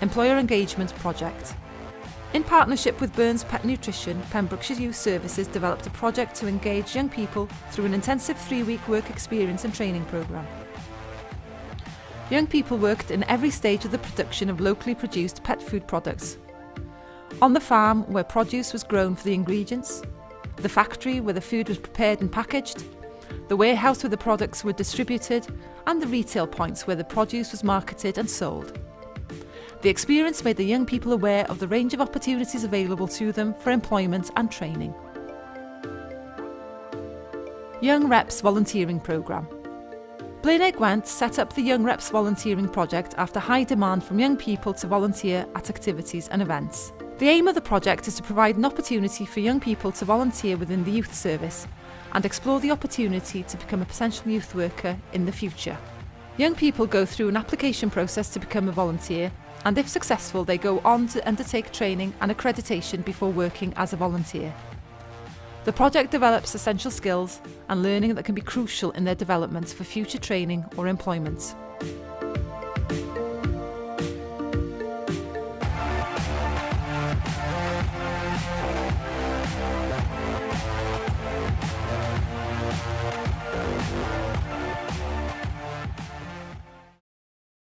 employer engagement project. In partnership with Burns Pet Nutrition, Pembrokeshire Youth Services developed a project to engage young people through an intensive three-week work experience and training programme. Young people worked in every stage of the production of locally produced pet food products. On the farm where produce was grown for the ingredients, the factory where the food was prepared and packaged, the warehouse where the products were distributed and the retail points where the produce was marketed and sold. The experience made the young people aware of the range of opportunities available to them for employment and training. Young Reps Volunteering Programme Blaenau Gwent set up the Young Reps Volunteering Project after high demand from young people to volunteer at activities and events. The aim of the project is to provide an opportunity for young people to volunteer within the youth service and explore the opportunity to become a potential youth worker in the future. Young people go through an application process to become a volunteer and if successful they go on to undertake training and accreditation before working as a volunteer. The project develops essential skills and learning that can be crucial in their development for future training or employment.